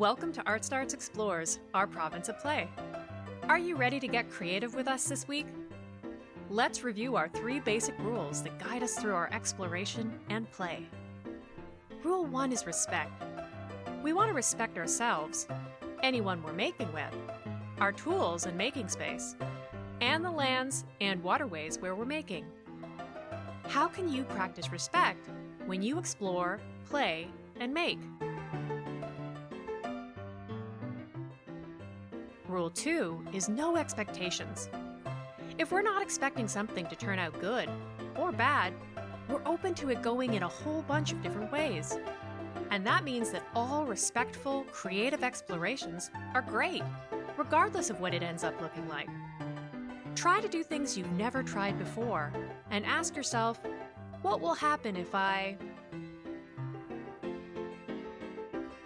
Welcome to Art Starts Explorers, our province of play. Are you ready to get creative with us this week? Let's review our three basic rules that guide us through our exploration and play. Rule 1 is respect. We want to respect ourselves, anyone we're making with, our tools and making space, and the lands and waterways where we're making. How can you practice respect when you explore, play, and make? Rule 2 is no expectations. If we're not expecting something to turn out good or bad, we're open to it going in a whole bunch of different ways. And that means that all respectful, creative explorations are great, regardless of what it ends up looking like. Try to do things you've never tried before and ask yourself, what will happen if I...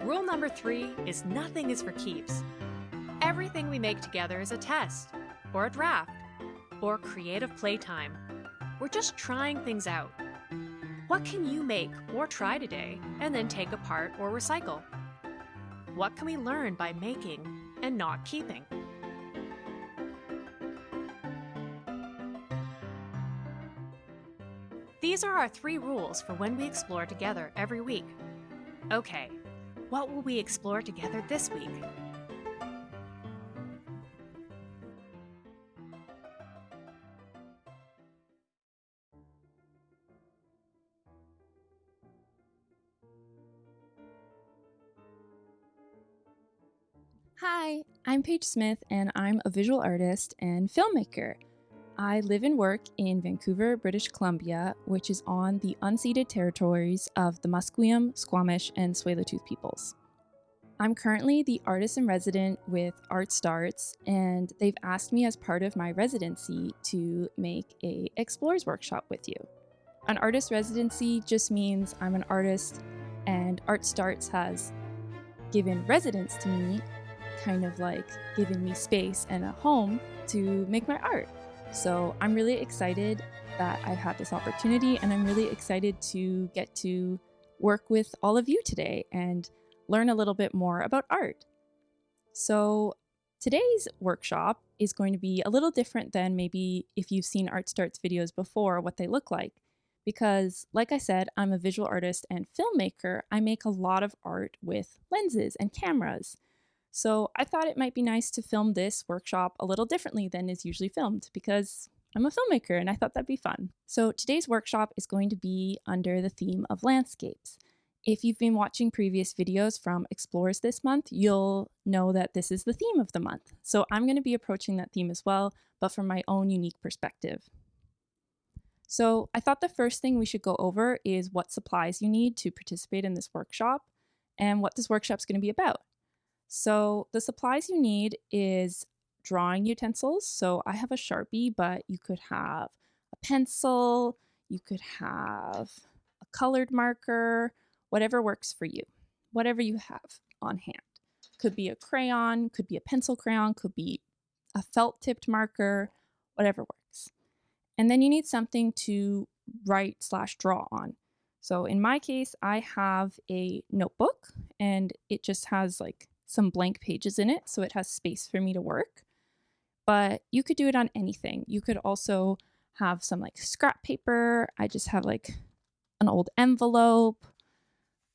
Rule number three is nothing is for keeps. Everything we make together is a test, or a draft, or creative playtime. We're just trying things out. What can you make or try today and then take apart or recycle? What can we learn by making and not keeping? These are our three rules for when we explore together every week. Okay, what will we explore together this week? Paige Smith, and I'm a visual artist and filmmaker. I live and work in Vancouver, British Columbia, which is on the unceded territories of the Musqueam, Squamish, and Tsleil-Waututh peoples. I'm currently the artist in resident with Art Starts, and they've asked me as part of my residency to make a Explorers workshop with you. An artist residency just means I'm an artist, and Art Starts has given residence to me kind of like giving me space and a home to make my art. So I'm really excited that I've had this opportunity and I'm really excited to get to work with all of you today and learn a little bit more about art. So today's workshop is going to be a little different than maybe if you've seen Art Starts videos before, what they look like. Because like I said, I'm a visual artist and filmmaker. I make a lot of art with lenses and cameras. So I thought it might be nice to film this workshop a little differently than is usually filmed because I'm a filmmaker and I thought that'd be fun. So today's workshop is going to be under the theme of landscapes. If you've been watching previous videos from Explorers this month, you'll know that this is the theme of the month. So I'm going to be approaching that theme as well, but from my own unique perspective. So I thought the first thing we should go over is what supplies you need to participate in this workshop and what this workshop is going to be about. So the supplies you need is drawing utensils. So I have a Sharpie, but you could have a pencil, you could have a colored marker, whatever works for you, whatever you have on hand. Could be a crayon, could be a pencil crayon, could be a felt tipped marker, whatever works. And then you need something to write slash draw on. So in my case, I have a notebook and it just has like some blank pages in it, so it has space for me to work. But you could do it on anything. You could also have some like scrap paper. I just have like an old envelope,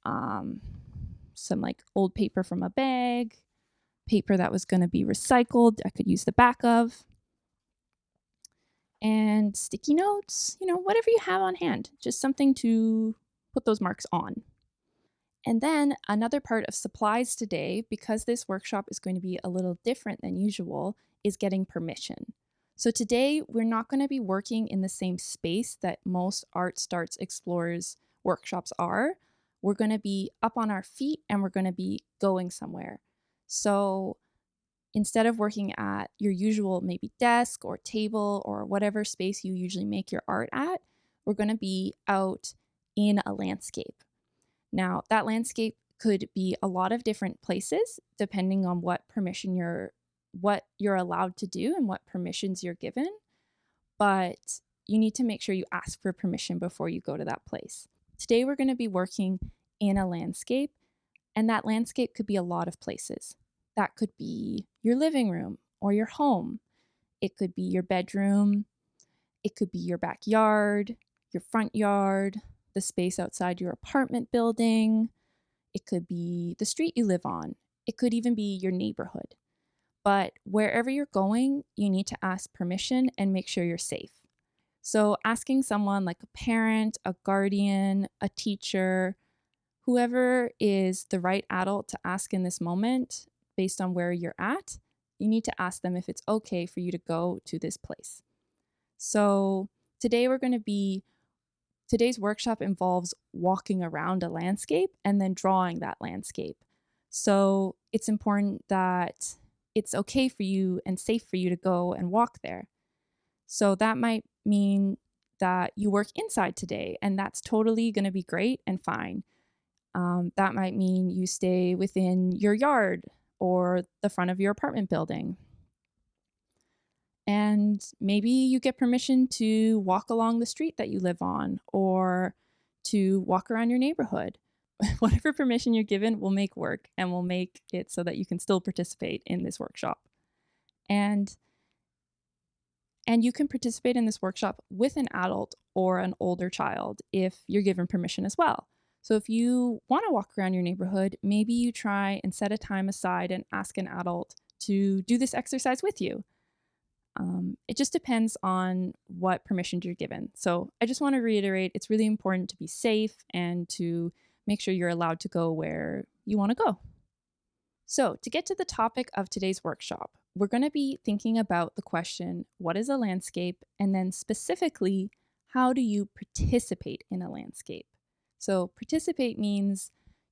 um, some like old paper from a bag, paper that was going to be recycled, I could use the back of, and sticky notes, you know, whatever you have on hand, just something to put those marks on. And then another part of supplies today, because this workshop is going to be a little different than usual, is getting permission. So today we're not going to be working in the same space that most Art Starts Explorers workshops are. We're going to be up on our feet and we're going to be going somewhere. So instead of working at your usual maybe desk or table or whatever space you usually make your art at, we're going to be out in a landscape. Now, that landscape could be a lot of different places depending on what permission you're what you're allowed to do and what permissions you're given. But you need to make sure you ask for permission before you go to that place. Today we're going to be working in a landscape And that landscape could be a lot of places. That could be your living room or your home. It could be your bedroom. It could be your backyard, your front yard, the space outside your apartment building. It could be the street you live on. It could even be your neighborhood. But wherever you're going, you need to ask permission and make sure you're safe. So, asking someone like a parent, a guardian, a teacher, whoever is the right adult to ask in this moment based on where you're at, you need to ask them if it's okay for you to go to this place. So, today we're going to be Today's workshop involves walking around a landscape and then drawing that landscape. So it's important that it's okay for you and safe for you to go and walk there. So that might mean that you work inside today, and that's totally going to be great and fine. Um, that might mean you stay within your yard or the front of your apartment building. And maybe you get permission to walk along the street that you live on or to walk around your neighborhood. Whatever permission you're given will make work and will make it so that you can still participate in this workshop. And and you can participate in this workshop with an adult or an older child if you're given permission as well. So if you want to walk around your neighborhood, maybe you try and set a time aside and ask an adult to do this exercise with you. Um, it just depends on what permissions you're given. So I just want to reiterate it's really important to be safe and to make sure you're allowed to go where you want to go. So, to get to the topic of today's workshop, we're going to be thinking about the question what is a landscape? And then specifically, how do you participate in a landscape? So, participate means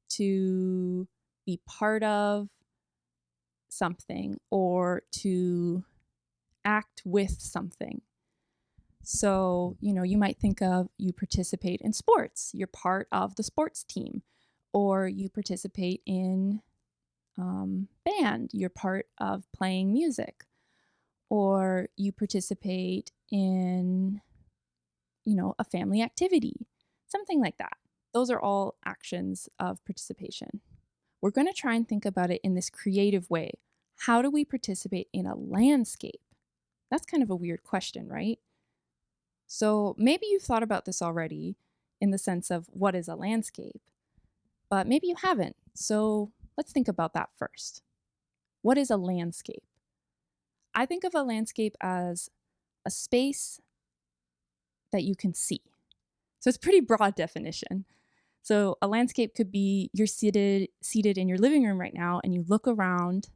to be part of something or to act with something. So, you know, you might think of you participate in sports, you're part of the sports team, or you participate in um, band, you're part of playing music, or you participate in, you know, a family activity, something like that. Those are all actions of participation. We're going to try and think about it in this creative way. How do we participate in a landscape? That's kind of a weird question, right? So maybe you've thought about this already in the sense of what is a landscape, but maybe you haven't. So let's think about that first. What is a landscape? I think of a landscape as a space that you can see. So it's pretty broad definition. So a landscape could be you're seated seated in your living room right now and you look around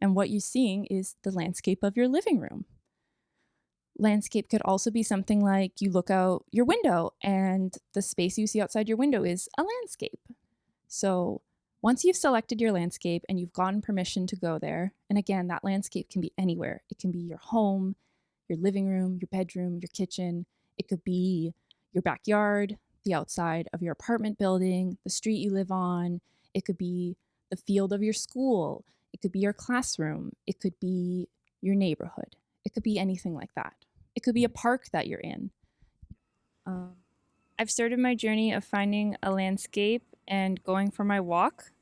and what you're seeing is the landscape of your living room landscape could also be something like you look out your window and the space you see outside your window is a landscape. So once you've selected your landscape and you've gotten permission to go there, and again, that landscape can be anywhere. It can be your home, your living room, your bedroom, your kitchen. It could be your backyard, the outside of your apartment building, the street you live on. It could be the field of your school. It could be your classroom. It could be your neighborhood. It could be anything like that. It could be a park that you're in. Um, I've started my journey of finding a landscape and going for my walk.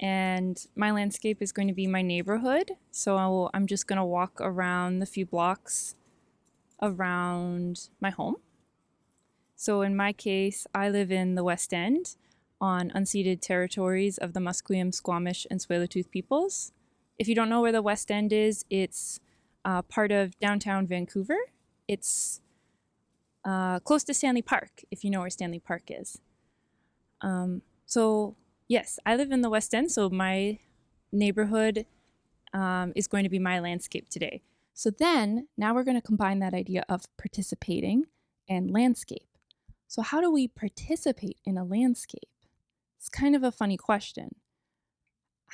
And my landscape is going to be my neighborhood. So I'm just going to walk around the few blocks around my home. So in my case, I live in the West End on unceded territories of the Musqueam, Squamish, and Tsleil-Waututh peoples. If you don't know where the West End is, it's uh, part of downtown Vancouver. It's uh, close to Stanley Park, if you know where Stanley Park is. Um, so, yes, I live in the West End, so my neighborhood um, is going to be my landscape today. So, then now we're going to combine that idea of participating and landscape. So, how do we participate in a landscape? It's kind of a funny question.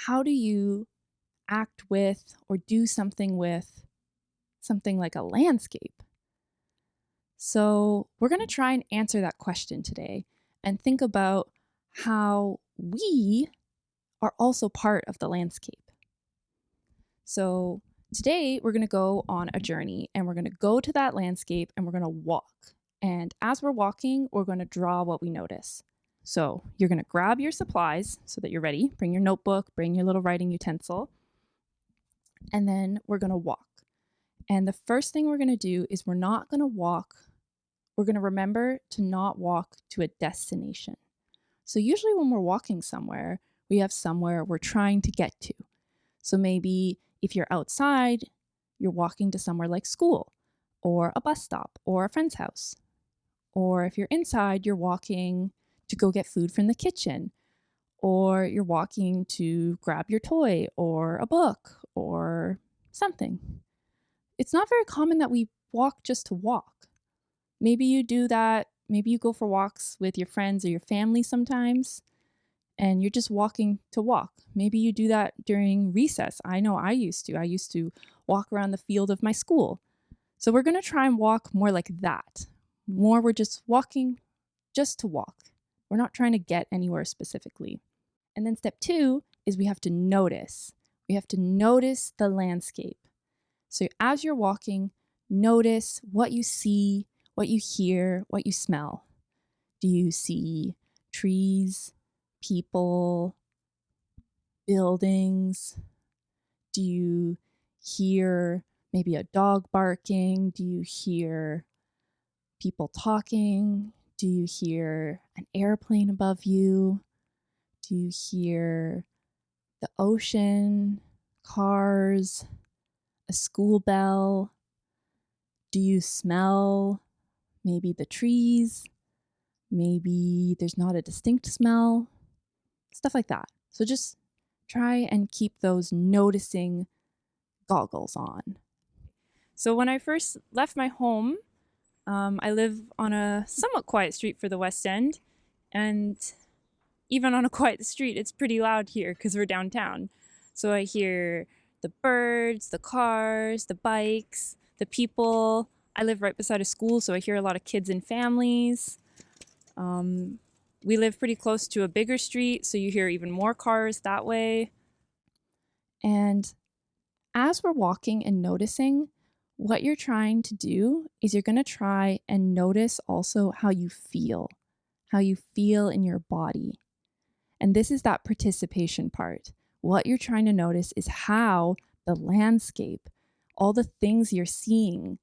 How do you act with or do something with something like a landscape? So, we're going to try and answer that question today and think about how we are also part of the landscape. So, today we're going to go on a journey and we're going to go to that landscape and we're going to walk. And as we're walking, we're going to draw what we notice. So you're going to grab your supplies so that you're ready. Bring your notebook, bring your little writing utensil, and then we're going to walk. And the first thing we're going to do is we're not going to walk, we're going to remember to not walk to a destination. So, usually when we're walking somewhere, we have somewhere we're trying to get to. So, maybe if you're outside, you're walking to somewhere like school or a bus stop or a friend's house. Or if you're inside, you're walking to go get food from the kitchen, or you're walking to grab your toy or a book or something. It's not very common that we walk just to walk. Maybe you do that, maybe you go for walks with your friends or your family sometimes, and you're just walking to walk. Maybe you do that during recess. I know I used to. I used to walk around the field of my school. So we're going to try and walk more like that. More, we're just walking just to walk. We're not trying to get anywhere specifically. And then step two is we have to notice. We have to notice the landscape. So as you're walking, notice what you see, what you hear, what you smell. Do you see trees, people, buildings? Do you hear maybe a dog barking? Do you hear people talking? Do you hear an airplane above you? Do you hear the ocean, cars, a school bell? Do you smell maybe the trees? Maybe there's not a distinct smell? Stuff like that. So just try and keep those noticing goggles on. So when I first left my home, um, I live on a somewhat quiet street for the West End, and even on a quiet street, it's pretty loud here because we're downtown. So I hear the birds, the cars, the bikes, the people. I live right beside a school, so I hear a lot of kids and families. Um, we live pretty close to a bigger street, so you hear even more cars that way. And as we're walking and noticing, what you're trying to do is you're going to try and notice also how you feel, how you feel in your body. And this is that participation part. What you're trying to notice is how the landscape, all the things you're seeing,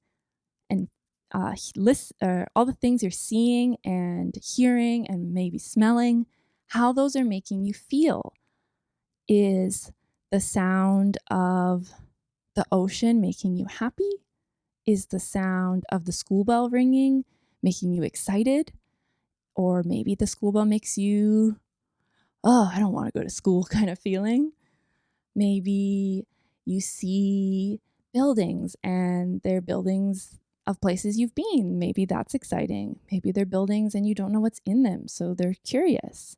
and uh, list, uh, all the things you're seeing and hearing and maybe smelling, how those are making you feel. Is the sound of the ocean making you happy? Is the sound of the school bell ringing making you excited? Or maybe the school bell makes you, oh, I don't want to go to school kind of feeling. Maybe you see buildings and they're buildings of places you've been. Maybe that's exciting. Maybe they're buildings and you don't know what's in them, so they're curious.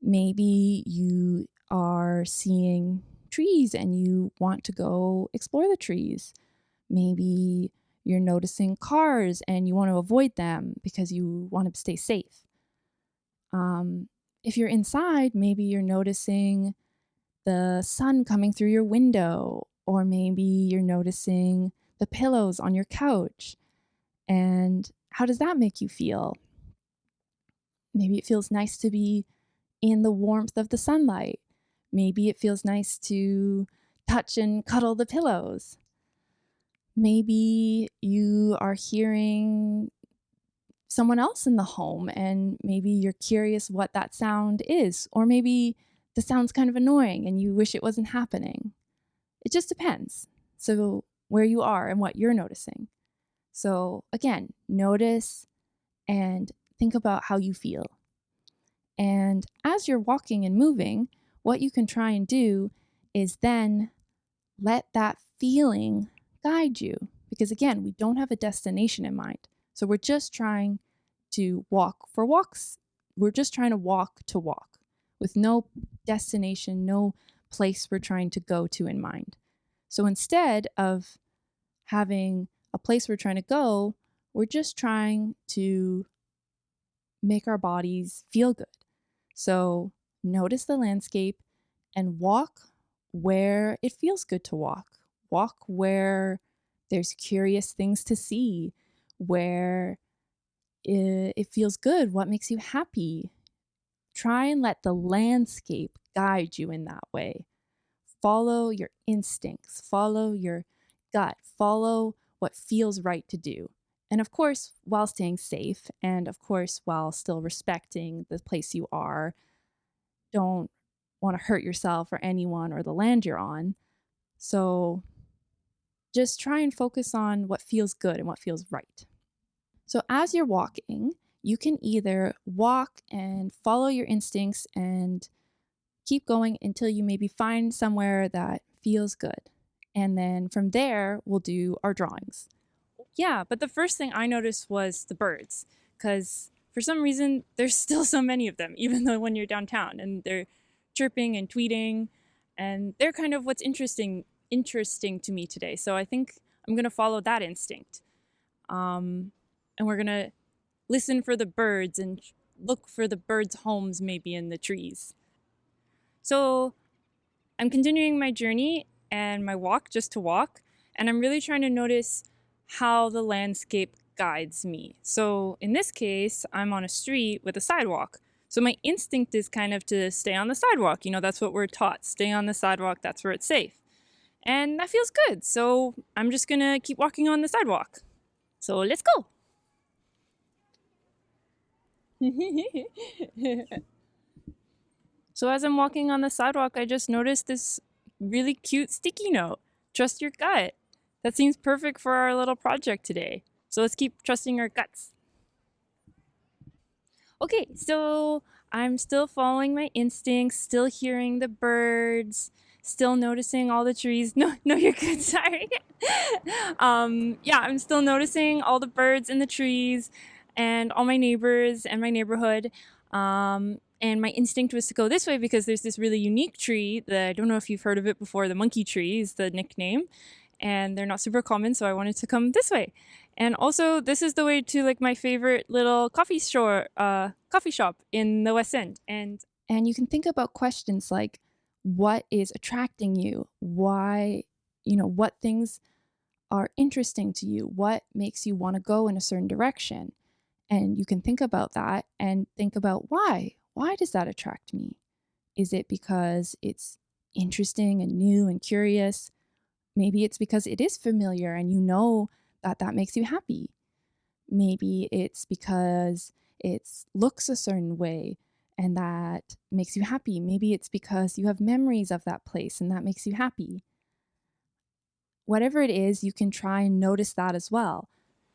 Maybe you are seeing trees and you want to go explore the trees. Maybe you're noticing cars and you want to avoid them because you want to stay safe. Um, if you're inside, maybe you're noticing the sun coming through your window, or maybe you're noticing the pillows on your couch. And how does that make you feel? Maybe it feels nice to be in the warmth of the sunlight. Maybe it feels nice to touch and cuddle the pillows maybe you are hearing someone else in the home and maybe you're curious what that sound is or maybe the sound's kind of annoying and you wish it wasn't happening it just depends so where you are and what you're noticing so again notice and think about how you feel and as you're walking and moving what you can try and do is then let that feeling guide you. Because again, we don't have a destination in mind. So we're just trying to walk for walks. We're just trying to walk to walk with no destination, no place we're trying to go to in mind. So instead of having a place we're trying to go, we're just trying to make our bodies feel good. So notice the landscape and walk where it feels good to walk walk where there's curious things to see, where it, it feels good, what makes you happy. Try and let the landscape guide you in that way. Follow your instincts, follow your gut, follow what feels right to do. And of course, while staying safe, and of course, while still respecting the place you are, don't want to hurt yourself or anyone or the land you're on. So just try and focus on what feels good and what feels right. So as you're walking, you can either walk and follow your instincts and keep going until you maybe find somewhere that feels good. And then from there, we'll do our drawings. Yeah, but the first thing I noticed was the birds, because for some reason there's still so many of them, even though when you're downtown and they're chirping and tweeting, and they're kind of what's interesting interesting to me today. So I think I'm gonna follow that instinct, um, and we're gonna listen for the birds and look for the birds' homes maybe in the trees. So I'm continuing my journey and my walk just to walk, and I'm really trying to notice how the landscape guides me. So in this case, I'm on a street with a sidewalk. So my instinct is kind of to stay on the sidewalk. You know, that's what we're taught. Stay on the sidewalk, that's where it's safe. And that feels good. So I'm just gonna keep walking on the sidewalk. So let's go. so as I'm walking on the sidewalk, I just noticed this really cute sticky note. Trust your gut. That seems perfect for our little project today. So let's keep trusting our guts. Okay, so I'm still following my instincts, still hearing the birds, still noticing all the trees. No, no, you're good. Sorry. um, yeah, I'm still noticing all the birds in the trees and all my neighbors and my neighborhood. Um, and my instinct was to go this way because there's this really unique tree that I don't know if you've heard of it before. The monkey tree is the nickname and they're not super common, so I wanted to come this way. And also, this is the way to like my favorite little coffee store, uh, coffee shop in the West End. And and you can think about questions like, what is attracting you? Why, you know, what things are interesting to you? What makes you want to go in a certain direction? And you can think about that and think about why. Why does that attract me? Is it because it's interesting and new and curious? Maybe it's because it is familiar and you know that that makes you happy. Maybe it's because it looks a certain way and that makes you happy. Maybe it's because you have memories of that place and that makes you happy. Whatever it is, you can try and notice that as well.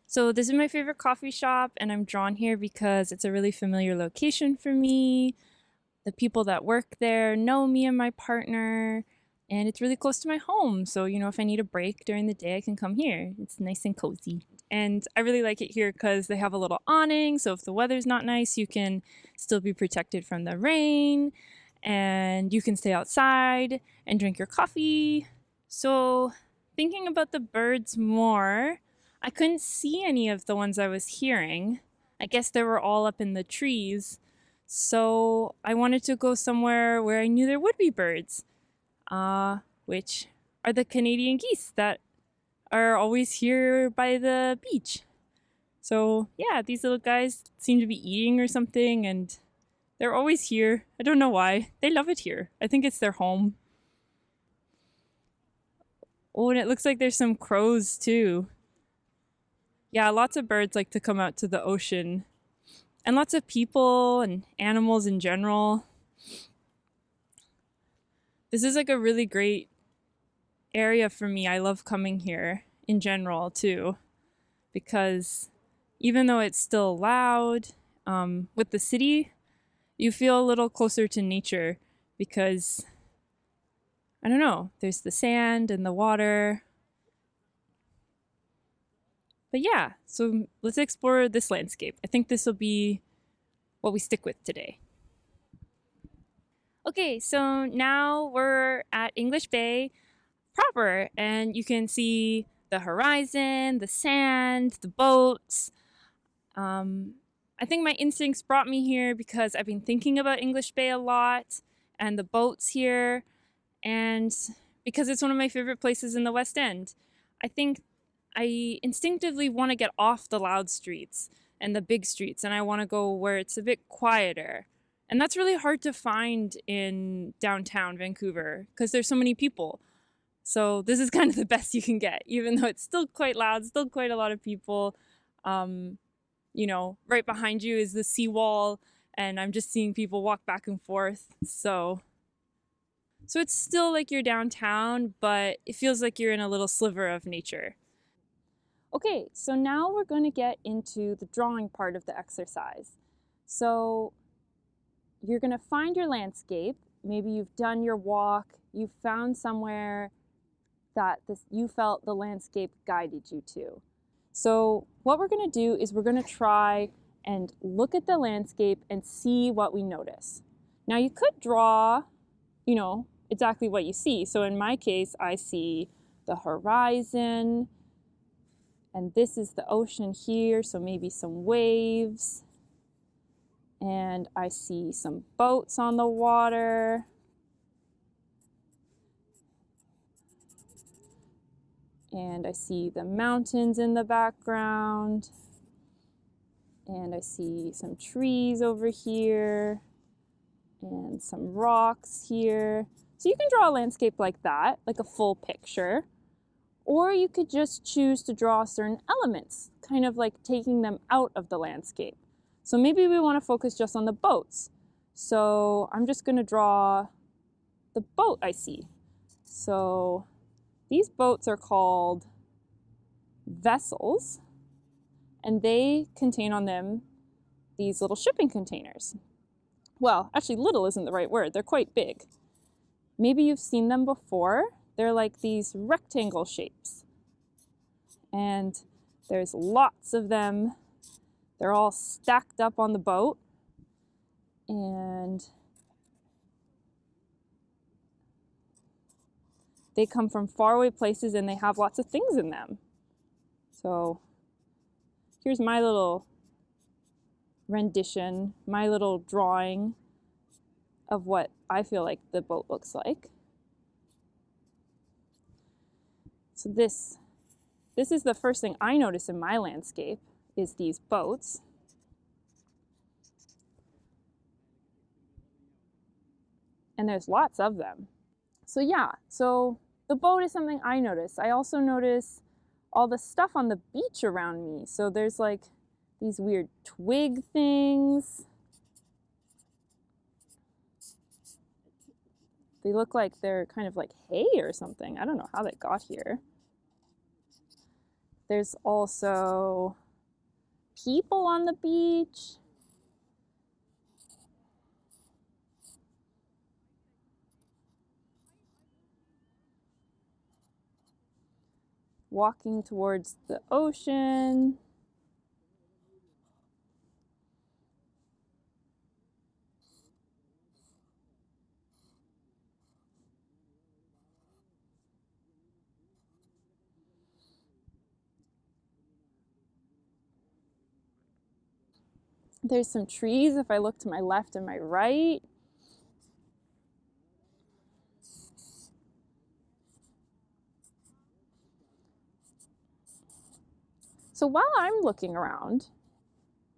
So this is my favorite coffee shop and I'm drawn here because it's a really familiar location for me. The people that work there know me and my partner and it's really close to my home. So, you know, if I need a break during the day, I can come here. It's nice and cozy. And I really like it here because they have a little awning. So if the weather's not nice, you can still be protected from the rain and you can stay outside and drink your coffee. So, thinking about the birds more, I couldn't see any of the ones I was hearing. I guess they were all up in the trees. So, I wanted to go somewhere where I knew there would be birds uh, which are the Canadian geese that are always here by the beach. So yeah, these little guys seem to be eating or something and they're always here. I don't know why. They love it here. I think it's their home. Oh, and it looks like there's some crows too. Yeah, lots of birds like to come out to the ocean. And lots of people and animals in general this is like a really great area for me. I love coming here in general too, because even though it's still loud um, with the city, you feel a little closer to nature because I don't know, there's the sand and the water. But yeah, so let's explore this landscape. I think this will be what we stick with today. Okay, so now we're at English Bay proper, and you can see the horizon, the sand, the boats. Um, I think my instincts brought me here because I've been thinking about English Bay a lot and the boats here, and because it's one of my favorite places in the West End. I think I instinctively want to get off the loud streets and the big streets, and I want to go where it's a bit quieter And that's really hard to find in downtown Vancouver because there's so many people. So this is kind of the best you can get, even though it's still quite loud, still quite a lot of people. Um, you know, right behind you is the seawall, and I'm just seeing people walk back and forth. So, so it's still like you're downtown, but it feels like you're in a little sliver of nature. Okay, so now we're going to get into the drawing part of the exercise. So you're going to find your landscape. Maybe you've done your walk, you've found somewhere that this, you felt the landscape guided you to. So what we're going to do is we're going to try and look at the landscape and see what we notice. Now you could draw, you know, exactly what you see. So in my case, I see the horizon, and this is the ocean here, so maybe some waves. And I see some boats on the water. And I see the mountains in the background. And I see some trees over here and some rocks here. So you can draw a landscape like that, like a full picture. Or you could just choose to draw certain elements, kind of like taking them out of the landscape. So maybe we want to focus just on the boats. So I'm just going to draw the boat I see. So these boats are called vessels, and they contain on them these little shipping containers. Well, actually little isn't the right word, they're quite big. Maybe you've seen them before. They're like these rectangle shapes. And there's lots of them. They're all stacked up on the boat. And they come from faraway places and they have lots of things in them. So here's my little rendition, my little drawing of what I feel like the boat looks like. So this, this is the first thing I notice in my landscape is these boats. And there's lots of them. So yeah, so the boat is something I notice. I also notice all the stuff on the beach around me. So there's like these weird twig things. They look like they're kind of like hay or something. I don't know how they got here. There's also people on the beach. Walking towards the ocean. There's some trees if I look to my left and my right. So while I'm looking around,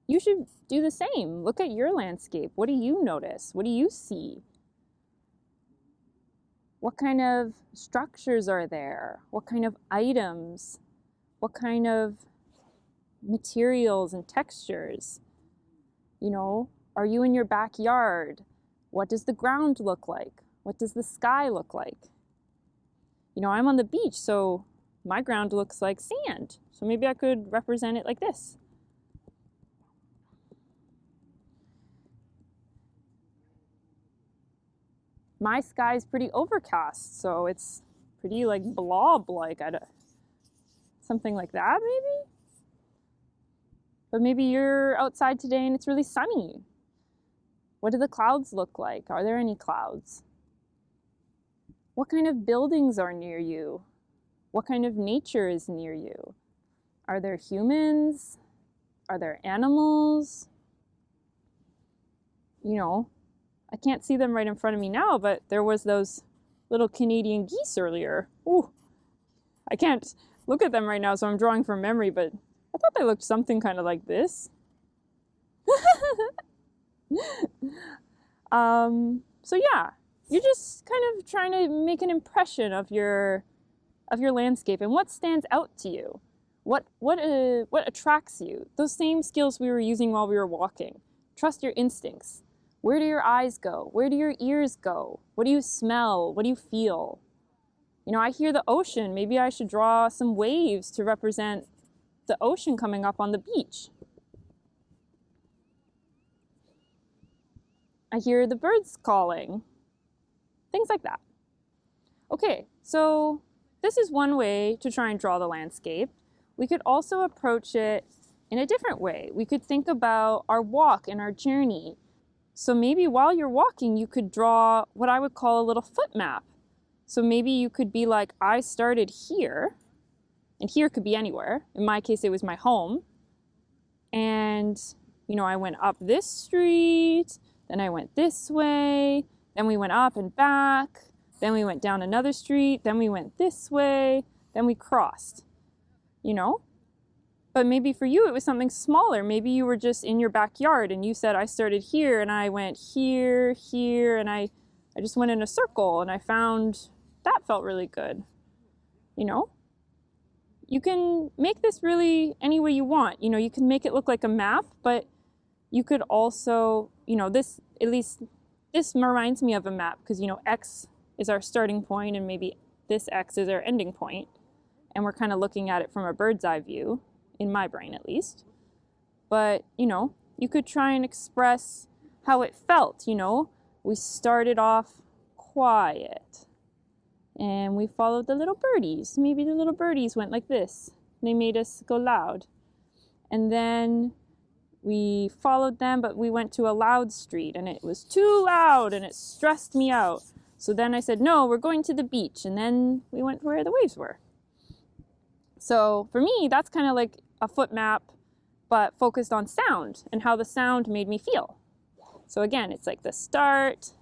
you should do the same. Look at your landscape. What do you notice? What do you see? What kind of structures are there? What kind of items? What kind of materials and textures? You know, are you in your backyard? What does the ground look like? What does the sky look like? You know, I'm on the beach, so my ground looks like sand. So maybe I could represent it like this. My sky is pretty overcast, so it's pretty like blob-like. Something like that, maybe? But maybe you're outside today and it's really sunny. What do the clouds look like? Are there any clouds? What kind of buildings are near you? What kind of nature is near you? Are there humans? Are there animals? You know, I can't see them right in front of me now, but there was those little Canadian geese earlier. Ooh, I can't look at them right now, so I'm drawing from memory, but I thought they looked something kind of like this. Um, so yeah, you're just kind of trying to make an impression of your of your landscape and what stands out to you. What what uh, what attracts you? Those same skills we were using while we were walking. Trust your instincts. Where do your eyes go? Where do your ears go? What do you smell? What do you feel? You know, I hear the ocean. Maybe I should draw some waves to represent the ocean coming up on the beach. I hear the birds calling. Things like that. Okay, so this is one way to try and draw the landscape. We could also approach it in a different way. We could think about our walk and our journey. So maybe while you're walking, you could draw what I would call a little foot map. So maybe you could be like, I started here, and here could be anywhere. In my case, it was my home. And, you know, I went up this street, then I went this way, then we went up and back, then we went down another street, then we went this way, then we crossed, you know? But maybe for you it was something smaller. Maybe you were just in your backyard and you said, I started here and I went here, here, and I, I just went in a circle and I found that felt really good. You know? You can make this really any way you want. You know, you can make it look like a map, but you could also, you know, this, at least, this reminds me of a map because, you know, X is our starting point and maybe this X is our ending point. And we're kind of looking at it from a bird's eye view, in my brain at least. But, you know, you could try and express how it felt, you know. We started off quiet and we followed the little birdies. Maybe the little birdies went like this. They made us go loud. And then we followed them, but we went to a loud street and it was too loud and it stressed me out. So then I said, no, we're going to the beach. And then we went where the waves were. So for me, that's kind of like a foot map, but focused on sound and how the sound made me feel. So again, it's like the start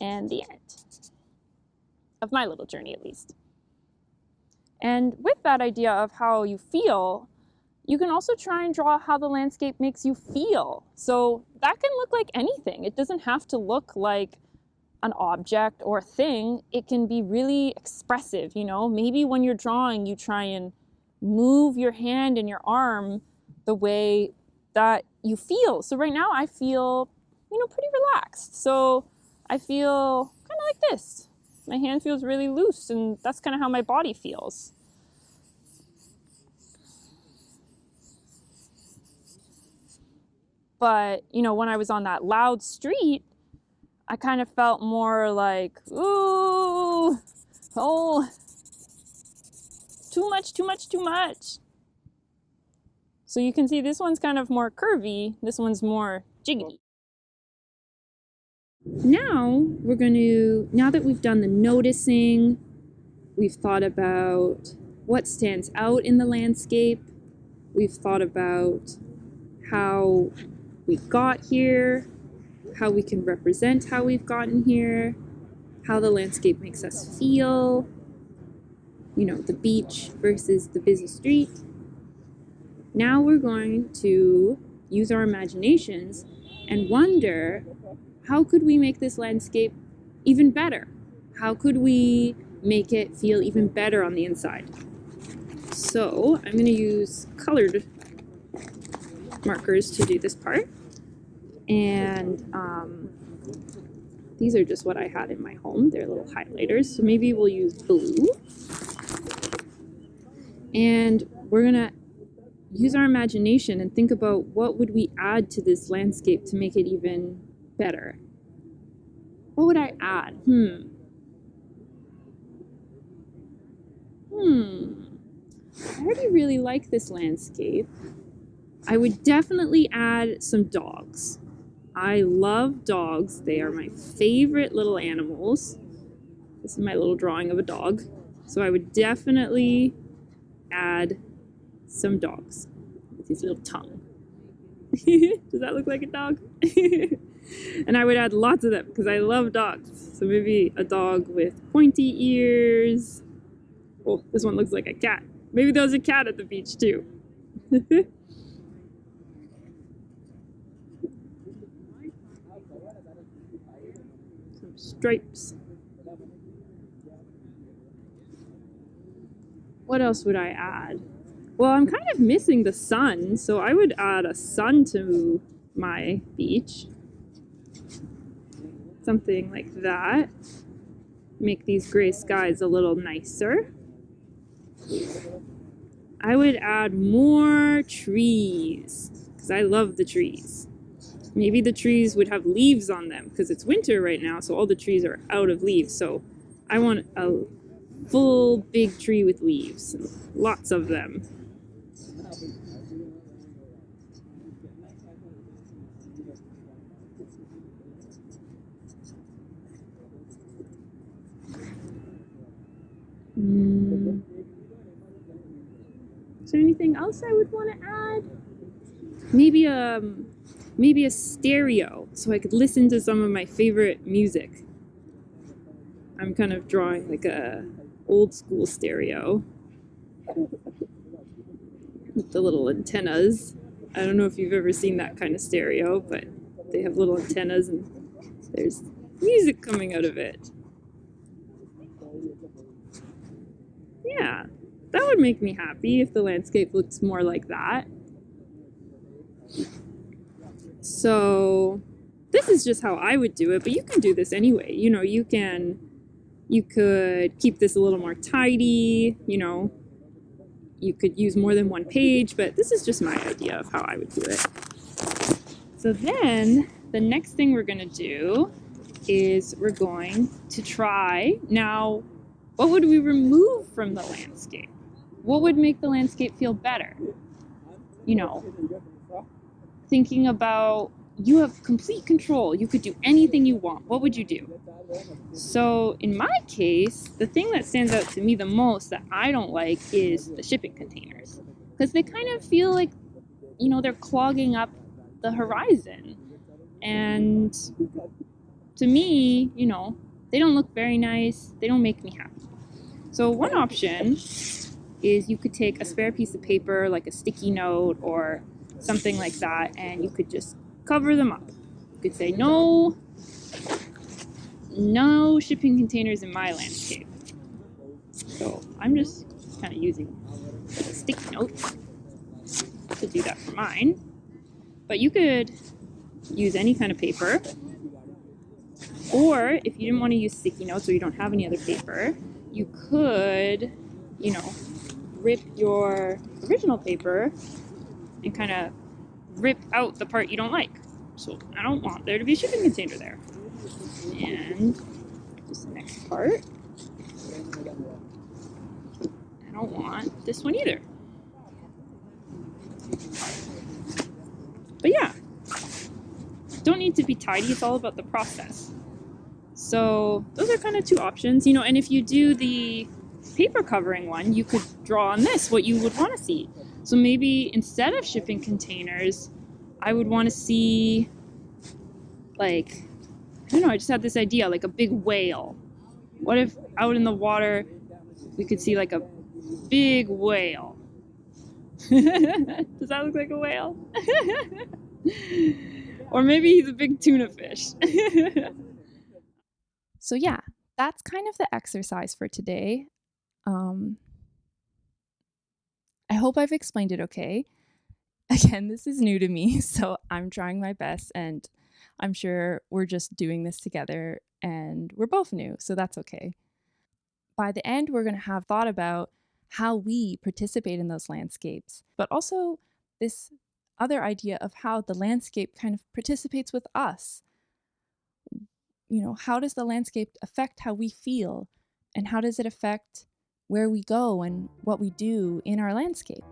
and the end of my little journey at least. And with that idea of how you feel, you can also try and draw how the landscape makes you feel. So that can look like anything. It doesn't have to look like an object or a thing. It can be really expressive, you know? Maybe when you're drawing, you try and move your hand and your arm the way that you feel. So right now I feel, you know, pretty relaxed. So I feel kind of like this. My hand feels really loose and that's kind of how my body feels. But, you know, when I was on that loud street, I kind of felt more like, ooh, oh, too much, too much, too much. So you can see this one's kind of more curvy, this one's more jiggity. Now we're going to, now that we've done the noticing, we've thought about what stands out in the landscape, we've thought about how we got here, how we can represent how we've gotten here, how the landscape makes us feel, you know, the beach versus the busy street. Now we're going to use our imaginations and wonder how could we make this landscape even better? How could we make it feel even better on the inside? So I'm going to use colored markers to do this part. And um, these are just what I had in my home. They're little highlighters. So maybe we'll use blue. And we're gonna use our imagination and think about what would we add to this landscape to make it even better. What would I add? Hmm. Hmm. I already really like this landscape. I would definitely add some dogs. I love dogs. They are my favorite little animals. This is my little drawing of a dog. So I would definitely add some dogs with his little tongue. Does that look like a dog? and I would add lots of them because I love dogs. So maybe a dog with pointy ears. Oh, this one looks like a cat. Maybe there was a cat at the beach too. Some stripes. What else would I add? Well, I'm kind of missing the sun, so I would add a sun to my beach. Something like that. Make these gray skies a little nicer. I would add more trees because I love the trees. Maybe the trees would have leaves on them because it's winter right now, so all the trees are out of leaves. So I want a full big tree with leaves, lots of them. Mm. Is there anything else I would want to add? Maybe a, maybe a stereo so I could listen to some of my favorite music. I'm kind of drawing like a old school stereo with the little antennas. I don't know if you've ever seen that kind of stereo, but they have little antennas and there's music coming out of it. Yeah, that would make me happy if the landscape looks more like that. So this is just how I would do it, but you can do this anyway. You know, you can, you could keep this a little more tidy, you know, you could use more than one page, but this is just my idea of how I would do it. So then the next thing we're gonna do is we're going to try, now, what would we remove from the landscape? What would make the landscape feel better? You know, thinking about you have complete control. You could do anything you want. What would you do? So, in my case, the thing that stands out to me the most that I don't like is the shipping containers because they kind of feel like, you know, they're clogging up the horizon. And to me, you know, they don't look very nice. They don't make me happy. So, one option is you could take a spare piece of paper, like a sticky note or something like that, and you could just cover them up. You could say, no, no shipping containers in my landscape. So I'm just kind of using a sticky note to do that for mine. But you could use any kind of paper. Or if you didn't want to use sticky notes or you don't have any other paper, you could, you know, rip your original paper and kind of rip out the part you don't like. So I don't want there to be a shipping container there. And this next part, I don't want this one either. But yeah, don't need to be tidy. It's all about the process. So those are kind of two options, you know, and if you do the paper covering one, you could draw on this what you would want to see. So maybe instead of shipping containers, I would want to see like I don't know, I just had this idea, like a big whale. What if out in the water we could see like a big whale? Does that look like a whale? or maybe he's a big tuna fish. so yeah, that's kind of the exercise for today. Um, I hope I've explained it okay. Again, this is new to me, so I'm trying my best and I'm sure we're just doing this together and we're both new, so that's okay. By the end, we're going to have thought about how we participate in those landscapes, but also this other idea of how the landscape kind of participates with us. You know, how does the landscape affect how we feel? And how does it affect where we go and what we do in our landscape.